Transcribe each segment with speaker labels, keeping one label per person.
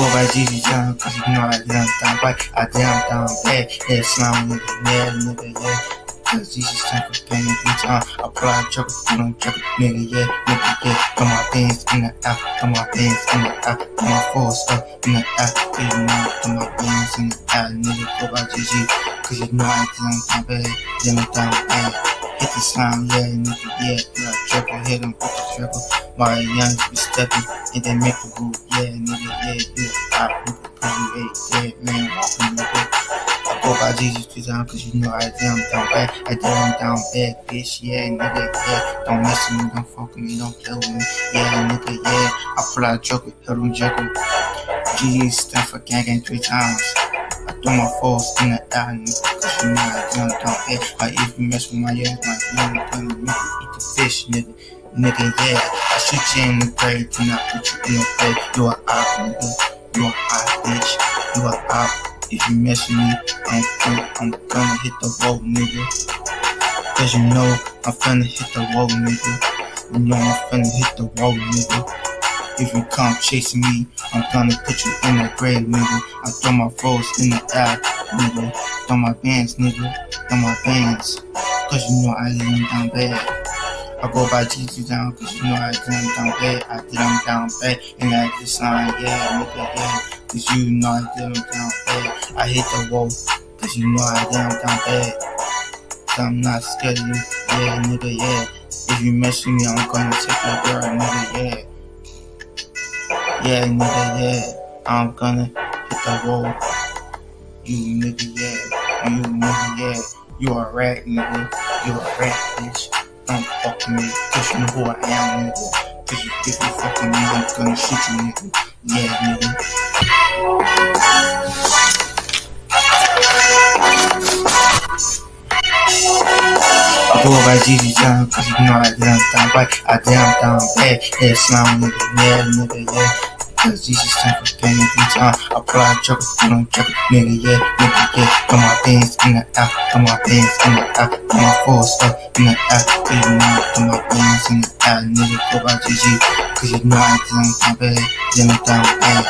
Speaker 1: go by GG John, cause you know I down down right, I down down bad, yeah, nigga, yeah. Cause Jesus time for every time I apply chocolate, you don't chocolate, nigga, yeah, nigga, yeah. Throw my bands in the out, throw my bands in the out, throw my force up in the out, you know, throw my bands in the out, nigga, go by GG, cause you know I down down bad, yeah, me down bad. Hit the slime, yeah, nigga, yeah, yeah, triple, hit him with the triple. My young be stepping, and they make a move, yeah, nigga, yeah, yeah, pop, nigga, pretty, yeah, yeah, man, walking, nigga. I go by Jesus two times, cause you know I damn down bad, I damn down bad, bitch, yeah, nigga, yeah, don't mess with me, don't fuck with me, don't play with me, yeah, nigga, yeah, I pull out joker, hit him, joker. GG stand for gang three times. I throw my force in the air, nigga, cause you know I don't down here. Like if you mess with my ass, my young gonna you eat the fish, nigga. Nigga, yeah, I shoot you in the grave, do not put you in the grave. You are out, nigga. You are out, bitch. You are out. If you mess with me, I'm gonna, I'm gonna hit the road, nigga. Cause you know I'm finna hit the road, nigga. You know I'm finna hit the road, nigga. If you come chasing me, I'm gonna put you in the grave, nigga. I throw my foes in the air, nigga. Throw my bands, nigga. Throw my bands. Cause you know I them down bad. I go by GG down, cause you know I them down bad. I did them down bad. And I just sign, yeah, nigga, yeah. Cause you know I them down bad. I hit the wall, cause you know I did them down bad. I'm not scared of you, yeah, nigga, yeah. If you mess with me, I'm gonna take your girl, nigga, yeah. Yeah, nigga, yeah. I'm gonna hit the road. You nigga, yeah. You nigga, yeah. You a rat, nigga. You a rat, bitch. Don't fuck me, cause you know who I am, nigga. Cause you, if you fuck with me, I'm gonna shoot you, nigga. Yeah, nigga. I GG cause you know I down down right, I down down slime nigga, yeah, nigga, yeah. Cause Jesus time for pain every time I apply chocolate, you don't chocolate, nigga, yeah, nigga, yeah. Throw my bands in the out, throw my bands in the out, throw my force up in the out, throw my bands in the out, nigga, go by GG, cause you know I down down bad, yeah, me down bad.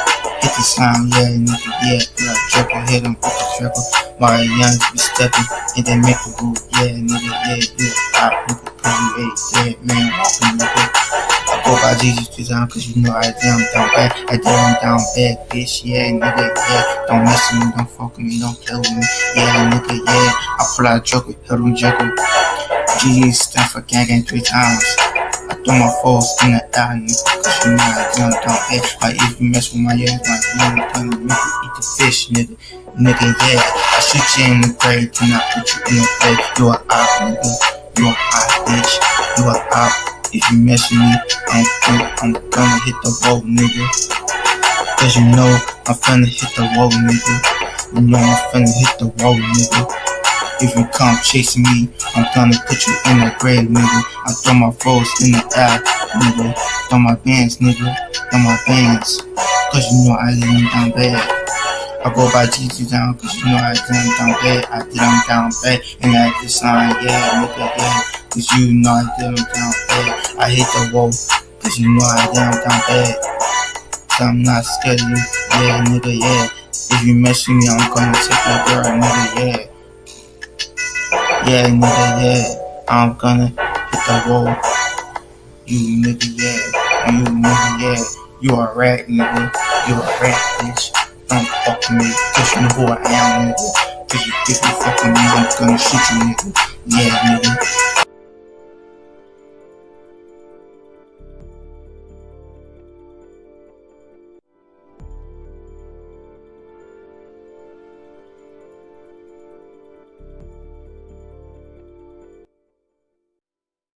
Speaker 1: Hit the slime, yeah, nigga, yeah, yeah, triple, hit him with the triple. My young be stepping, and they make a move, yeah, nigga, yeah, yeah, pop, nigga, pretty, yeah, yeah, man, walking, nigga. I go by Jesus two times, cause you know I damn down bad, I damn down bad, bitch, yeah, nigga, yeah, don't mess with me, don't fuck with me, don't play with me, yeah, nigga, yeah, I pull out a joker, hit him, joker. GG stand for gang three times. I throw my foes in the air, nigga, cause you know I down down bad, like if you mess with my ass, my young gonna make you eat the fish, nigga. Nigga, yeah, I shoot you in the grave, do not put you in the grave. You are out, nigga. You are out, bitch. You are out. If you mess with me, I'm gonna, I'm gonna hit the road, nigga. Cause you know I'm finna hit the road, nigga. You know I'm finna hit the road, nigga. If you come chasing me, I'm gonna put you in the grave, nigga. I throw my foes in the air, nigga. Throw my bands, nigga. Throw my bands. Cause you know I lay them down bad. I go by GG down, cause you know I did them down bad. I did them down bad, and I just sign, yeah, nigga, yeah. Cause you know I them down bad. I hit the wall, cause you know I them down bad. So I'm not scared of you, yeah, nigga, yeah. If you mess with me, I'm gonna take your girl, nigga, yeah. Yeah, nigga, yeah. I'm gonna hit the wall. You nigga, yeah. You nigga, yeah. You a rat, nigga. You a rat, bitch. Don't fuck with me, cause you know who I am, nigga. Cause you, if you fuck with me, I'm gonna shoot you, nigga. Yeah, nigga.